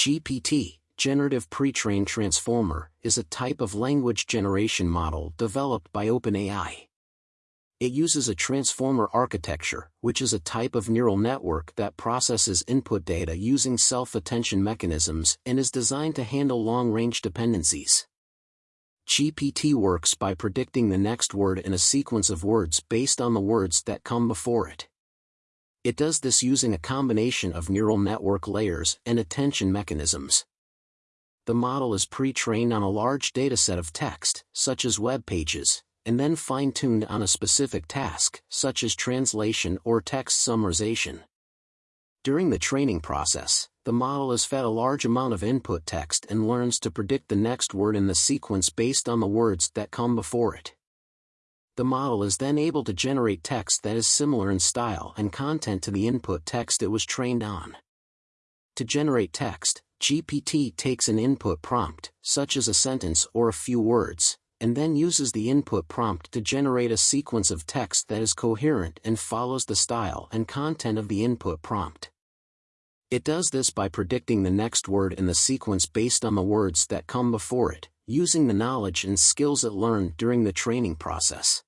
GPT, Generative Pre-trained Transformer, is a type of language generation model developed by OpenAI. It uses a transformer architecture, which is a type of neural network that processes input data using self-attention mechanisms and is designed to handle long-range dependencies. GPT works by predicting the next word in a sequence of words based on the words that come before it. It does this using a combination of neural network layers and attention mechanisms. The model is pre-trained on a large dataset of text, such as web pages, and then fine-tuned on a specific task, such as translation or text summarization. During the training process, the model is fed a large amount of input text and learns to predict the next word in the sequence based on the words that come before it. The model is then able to generate text that is similar in style and content to the input text it was trained on. To generate text, GPT takes an input prompt, such as a sentence or a few words, and then uses the input prompt to generate a sequence of text that is coherent and follows the style and content of the input prompt. It does this by predicting the next word in the sequence based on the words that come before it, using the knowledge and skills it learned during the training process.